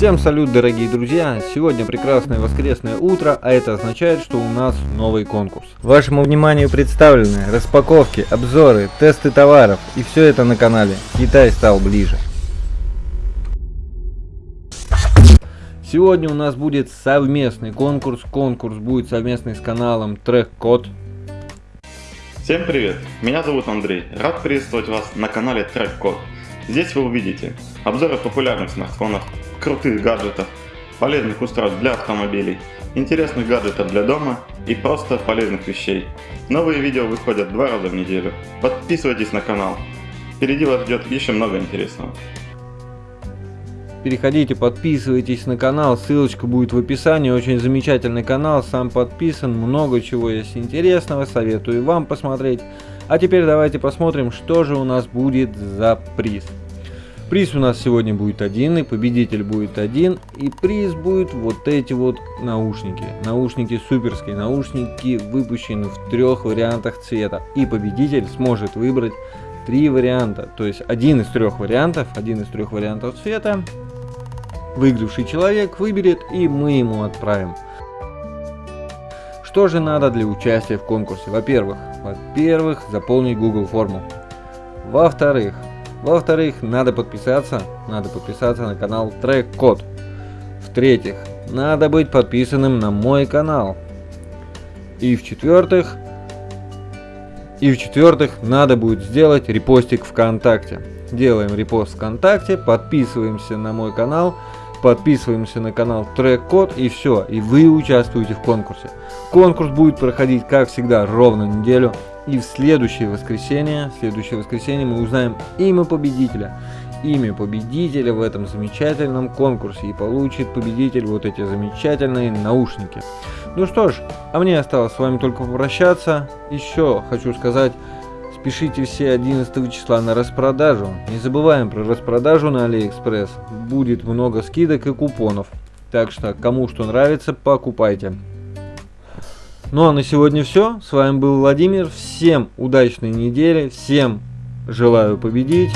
Всем салют, дорогие друзья! Сегодня прекрасное воскресное утро, а это означает, что у нас новый конкурс. Вашему вниманию представлены распаковки, обзоры, тесты товаров и все это на канале Китай стал ближе. Сегодня у нас будет совместный конкурс. Конкурс будет совместный с каналом Трек Код. Всем привет! Меня зовут Андрей. Рад приветствовать вас на канале Трек Код. Здесь вы увидите обзоры популярных смартфонов, крутых гаджетов, полезных устройств для автомобилей, интересных гаджетов для дома и просто полезных вещей. Новые видео выходят два раза в неделю. Подписывайтесь на канал. Впереди вас ждет еще много интересного. Переходите, подписывайтесь на канал, ссылочка будет в описании, очень замечательный канал, сам подписан, много чего есть интересного, советую вам посмотреть. А теперь давайте посмотрим, что же у нас будет за приз. Приз у нас сегодня будет один, и победитель будет один, и приз будет вот эти вот наушники. Наушники суперские, наушники выпущены в трех вариантах цвета, и победитель сможет выбрать три варианта, то есть один из трех вариантов, один из трех вариантов цвета, выигравший человек выберет, и мы ему отправим. Что же надо для участия в конкурсе? Во-первых, во-первых, заполнить Google форму. Во-вторых, во-вторых, надо подписаться, надо подписаться на канал Трек Код. В-третьих, надо быть подписанным на мой канал. И в-четвертых, и в-четвертых, надо будет сделать репостик ВКонтакте. Делаем репост ВКонтакте, подписываемся на мой канал, подписываемся на канал Трек Код и все, и вы участвуете в конкурсе. Конкурс будет проходить, как всегда, ровно неделю. И в следующее воскресенье, в следующее воскресенье мы узнаем имя победителя. Имя победителя в этом замечательном конкурсе. И получит победитель вот эти замечательные наушники. Ну что ж, а мне осталось с вами только попрощаться. Еще хочу сказать, спешите все 11 числа на распродажу. Не забываем про распродажу на Алиэкспресс. Будет много скидок и купонов. Так что, кому что нравится, покупайте. Ну а на сегодня все. С вами был Владимир. Всем удачной недели. Всем желаю победить.